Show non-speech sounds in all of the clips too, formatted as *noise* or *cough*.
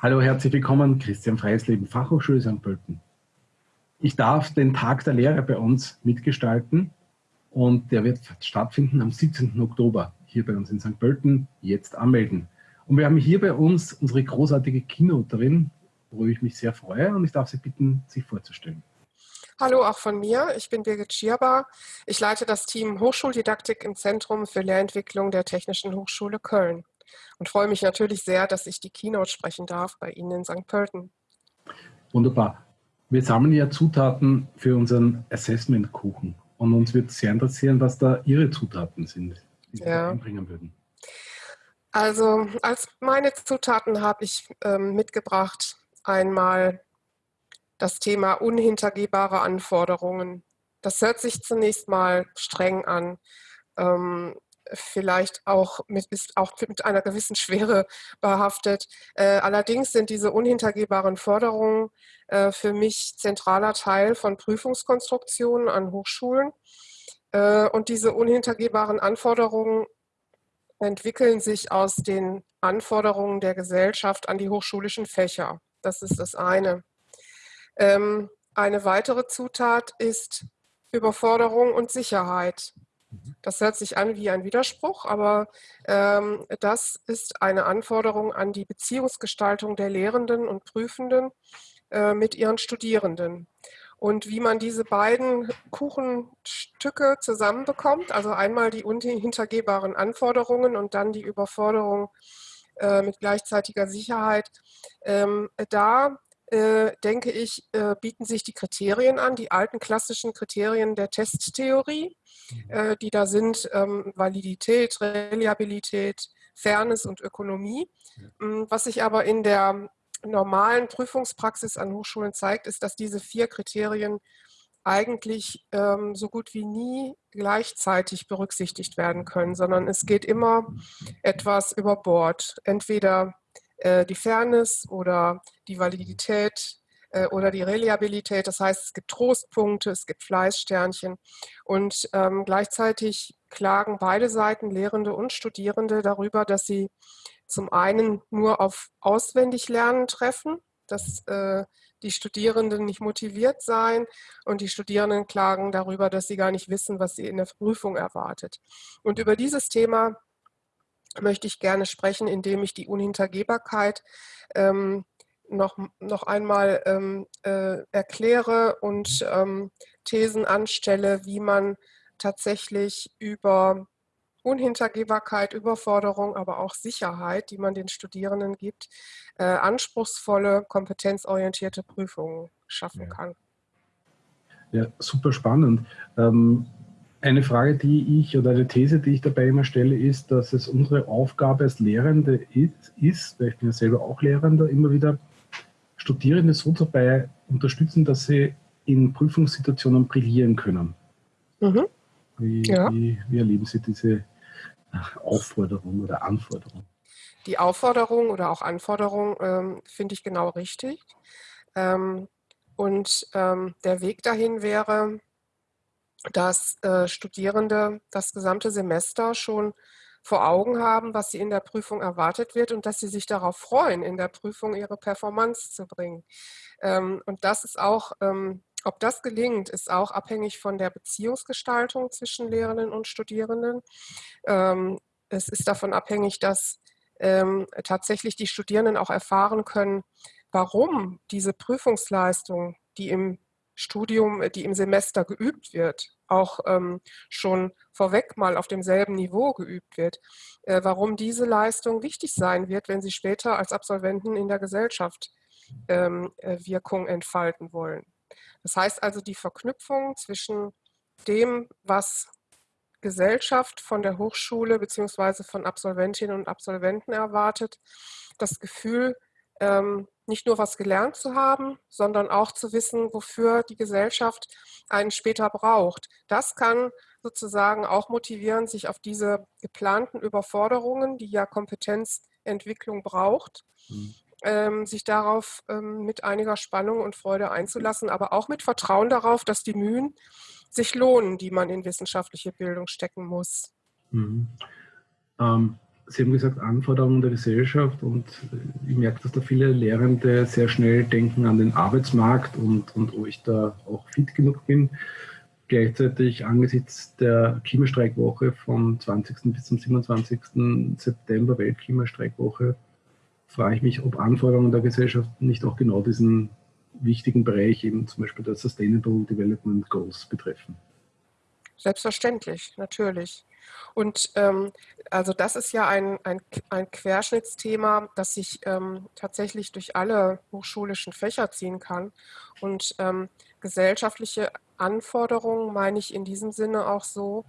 Hallo, herzlich willkommen, Christian Freisleben, Fachhochschule St. Pölten. Ich darf den Tag der Lehre bei uns mitgestalten und der wird stattfinden am 17. Oktober hier bei uns in St. Pölten. Jetzt anmelden. Und wir haben hier bei uns unsere großartige Keynoterin, worüber ich mich sehr freue und ich darf Sie bitten, sich vorzustellen. Hallo auch von mir, ich bin Birgit Schierbar. Ich leite das Team Hochschuldidaktik im Zentrum für Lehrentwicklung der Technischen Hochschule Köln und freue mich natürlich sehr, dass ich die Keynote sprechen darf bei Ihnen in St. Pölten. Wunderbar. Wir sammeln ja Zutaten für unseren Assessment-Kuchen und uns wird sehr interessieren, was da Ihre Zutaten sind, die Sie ja. einbringen würden. Also als meine Zutaten habe ich ähm, mitgebracht einmal das Thema unhintergehbare Anforderungen. Das hört sich zunächst mal streng an. Ähm, vielleicht auch mit, ist auch mit einer gewissen Schwere *laughs* behaftet. Äh, allerdings sind diese unhintergehbaren Forderungen äh, für mich zentraler Teil von Prüfungskonstruktionen an Hochschulen. Äh, und diese unhintergehbaren Anforderungen entwickeln sich aus den Anforderungen der Gesellschaft an die hochschulischen Fächer. Das ist das eine. Ähm, eine weitere Zutat ist Überforderung und Sicherheit. Das hört sich an wie ein Widerspruch, aber ähm, das ist eine Anforderung an die Beziehungsgestaltung der Lehrenden und Prüfenden äh, mit ihren Studierenden. Und wie man diese beiden Kuchenstücke zusammenbekommt, also einmal die unhintergehbaren Anforderungen und dann die Überforderung äh, mit gleichzeitiger Sicherheit, ähm, da äh, denke ich, äh, bieten sich die Kriterien an, die alten klassischen Kriterien der Testtheorie, mhm. äh, die da sind, ähm, Validität, Reliabilität, Fairness und Ökonomie. Mhm. Was sich aber in der normalen Prüfungspraxis an Hochschulen zeigt, ist, dass diese vier Kriterien eigentlich ähm, so gut wie nie gleichzeitig berücksichtigt werden können, sondern es geht immer etwas über Bord. Entweder äh, die Fairness oder die Validität äh, oder die Reliabilität. Das heißt, es gibt Trostpunkte, es gibt Fleißsternchen und ähm, gleichzeitig klagen beide Seiten, Lehrende und Studierende, darüber, dass sie zum einen nur auf Auswendiglernen treffen, dass äh, die Studierenden nicht motiviert seien und die Studierenden klagen darüber, dass sie gar nicht wissen, was sie in der Prüfung erwartet. Und über dieses Thema möchte ich gerne sprechen, indem ich die Unhintergehbarkeit ähm, noch, noch einmal ähm, äh, erkläre und ähm, Thesen anstelle, wie man tatsächlich über Unhintergehbarkeit, Überforderung, aber auch Sicherheit, die man den Studierenden gibt, äh, anspruchsvolle, kompetenzorientierte Prüfungen schaffen kann. Ja, super spannend. Ähm, eine Frage, die ich oder eine These, die ich dabei immer stelle, ist, dass es unsere Aufgabe als Lehrende ist, ist weil ich bin ja selber auch Lehrender, immer wieder Studierende so dabei unterstützen, dass sie in Prüfungssituationen brillieren können. Mhm. Wie, ja. wie, wie, erleben Sie diese Aufforderung oder Anforderung? Die Aufforderung oder auch Anforderung ähm, finde ich genau richtig. Ähm, und ähm, der Weg dahin wäre, dass äh, Studierende das gesamte Semester schon vor Augen haben, was sie in der Prüfung erwartet wird und dass sie sich darauf freuen, in der Prüfung ihre Performance zu bringen. Ähm, und das ist auch, ähm, ob das gelingt, ist auch abhängig von der Beziehungsgestaltung zwischen Lehrenden und Studierenden. Ähm, es ist davon abhängig, dass ähm, tatsächlich die Studierenden auch erfahren können, warum diese Prüfungsleistung, die im Studium, die im Semester geübt wird, auch ähm, schon vorweg mal auf demselben Niveau geübt wird, äh, warum diese Leistung wichtig sein wird, wenn sie später als Absolventen in der Gesellschaft ähm, äh, Wirkung entfalten wollen. Das heißt also die Verknüpfung zwischen dem, was Gesellschaft von der Hochschule bzw. von Absolventinnen und Absolventen erwartet, das Gefühl, ähm, nicht nur was gelernt zu haben, sondern auch zu wissen, wofür die Gesellschaft einen später braucht. Das kann sozusagen auch motivieren, sich auf diese geplanten Überforderungen, die ja Kompetenzentwicklung braucht, mhm. ähm, sich darauf ähm, mit einiger Spannung und Freude einzulassen, aber auch mit Vertrauen darauf, dass die Mühen sich lohnen, die man in wissenschaftliche Bildung stecken muss. Mhm. Ähm, Sie haben gesagt, Anforderungen der Gesellschaft und ich merke, dass da viele Lehrende sehr schnell denken an den Arbeitsmarkt und, und ob ich da auch fit genug bin. Gleichzeitig angesichts der Klimastreikwoche vom 20. bis zum 27. September, Weltklimastreikwoche, frage ich mich, ob Anforderungen der Gesellschaft nicht auch genau diesen wichtigen Bereich, eben zum Beispiel der Sustainable Development Goals betreffen. Selbstverständlich, natürlich. Und ähm, also das ist ja ein, ein, ein Querschnittsthema, das sich ähm, tatsächlich durch alle hochschulischen Fächer ziehen kann. Und ähm, gesellschaftliche Anforderungen meine ich in diesem Sinne auch so,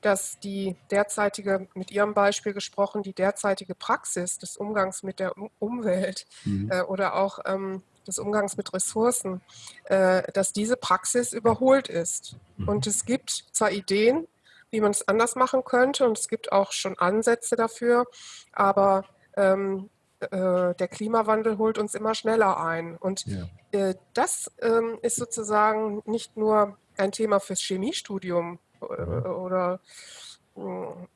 dass die derzeitige, mit Ihrem Beispiel gesprochen, die derzeitige Praxis des Umgangs mit der Umwelt mhm. äh, oder auch ähm, des Umgangs mit Ressourcen, äh, dass diese Praxis überholt ist. Mhm. Und es gibt zwar Ideen, wie man es anders machen könnte und es gibt auch schon Ansätze dafür, aber ähm, äh, der Klimawandel holt uns immer schneller ein. Und ja. äh, das ähm, ist sozusagen nicht nur ein Thema fürs Chemiestudium äh, oder äh,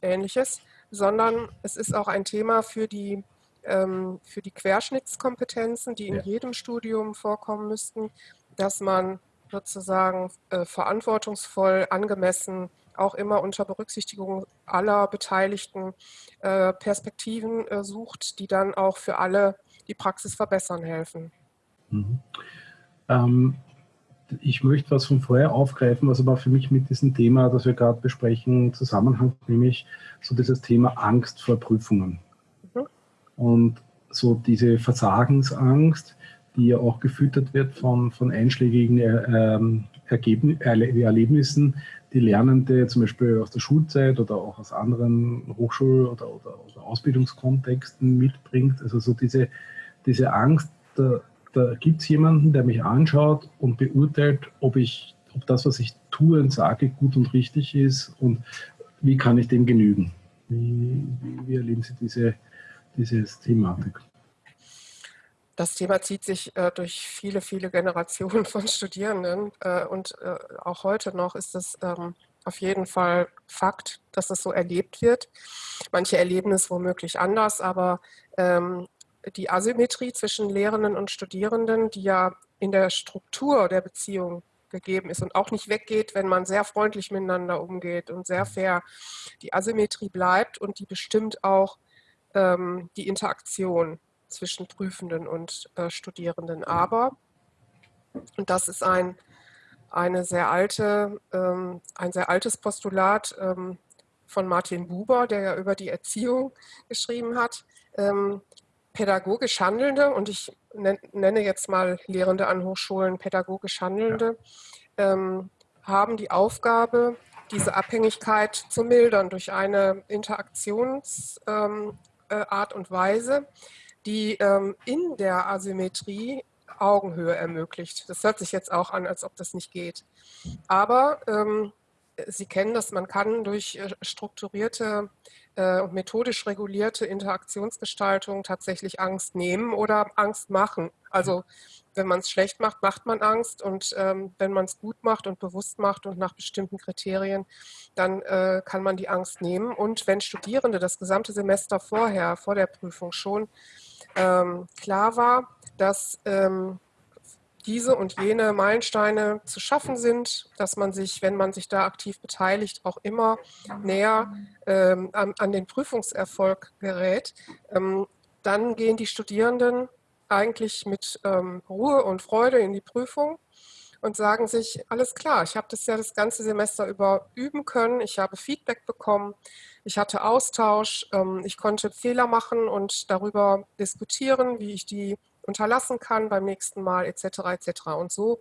ähnliches, sondern es ist auch ein Thema für die ähm, für die Querschnittskompetenzen, die in ja. jedem Studium vorkommen müssten, dass man sozusagen äh, verantwortungsvoll, angemessen, auch immer unter Berücksichtigung aller beteiligten äh, Perspektiven äh, sucht, die dann auch für alle die Praxis verbessern helfen. Mhm. Ähm, ich möchte was von vorher aufgreifen, was aber für mich mit diesem Thema, das wir gerade besprechen, zusammenhängt, nämlich so dieses Thema Angst vor Prüfungen. Und so diese Versagensangst, die ja auch gefüttert wird von, von einschlägigen ähm, Erlebnissen, die Lernende zum Beispiel aus der Schulzeit oder auch aus anderen Hochschul- oder, oder, oder Ausbildungskontexten mitbringt. Also so diese, diese Angst, da, da gibt es jemanden, der mich anschaut und beurteilt, ob, ich, ob das, was ich tue und sage, gut und richtig ist und wie kann ich dem genügen. Wie, wie, wie erleben Sie diese, diese Thematik? Das Thema zieht sich äh, durch viele, viele Generationen *laughs* von Studierenden äh, und äh, auch heute noch ist es ähm, auf jeden Fall Fakt, dass das so erlebt wird. Manche erleben es womöglich anders, aber ähm, die Asymmetrie zwischen Lehrenden und Studierenden, die ja in der Struktur der Beziehung gegeben ist und auch nicht weggeht, wenn man sehr freundlich miteinander umgeht und sehr fair. Die Asymmetrie bleibt und die bestimmt auch ähm, die Interaktion zwischen Prüfenden und äh, Studierenden. Aber, und das ist ein, eine sehr alte, ähm, ein sehr altes Postulat ähm, von Martin Buber, der ja über die Erziehung geschrieben hat, ähm, pädagogisch Handelnde, und ich nenne jetzt mal Lehrende an Hochschulen pädagogisch Handelnde, ähm, haben die Aufgabe, diese Abhängigkeit zu mildern durch eine Interaktions- ähm, äh, und Weise, die ähm, in der Asymmetrie Augenhöhe ermöglicht. Das hört sich jetzt auch an, als ob das nicht geht. Aber ähm, Sie kennen das, man kann durch äh, strukturierte äh, und methodisch regulierte Interaktionsgestaltung tatsächlich Angst nehmen oder Angst machen. Also wenn man es schlecht macht, macht man Angst und ähm, wenn man es gut macht und bewusst macht und nach bestimmten Kriterien, dann äh, kann man die Angst nehmen. Und wenn Studierende das gesamte Semester vorher, vor der Prüfung schon ähm, klar war, dass ähm, diese und jene Meilensteine zu schaffen sind, dass man sich, wenn man sich da aktiv beteiligt, auch immer näher ähm, an, an, den Prüfungserfolg gerät, ähm, dann gehen die Studierenden eigentlich mit ähm, Ruhe und Freude in die Prüfung und sagen sich, alles klar, ich habe das ja das ganze Semester über üben können, ich habe Feedback bekommen, ich hatte Austausch, ähm, ich konnte Fehler machen und darüber diskutieren, wie ich die unterlassen kann beim nächsten Mal etc. etc. Und so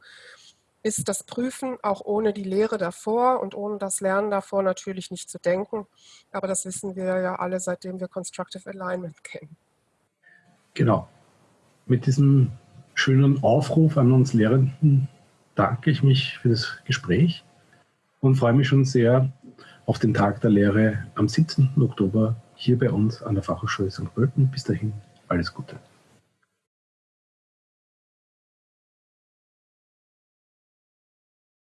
ist das Prüfen auch ohne die Lehre davor und ohne das Lernen davor natürlich nicht zu denken. Aber das wissen wir ja alle, seitdem wir Constructive Alignment kennen. Genau. Mit diesem schönen Aufruf an uns Lehrenden danke ich mich für das Gespräch und freue mich schon sehr auf den Tag der Lehre am 17. Oktober hier bei uns an der Fachhochschule St. Pölten. Bis dahin, alles Gute.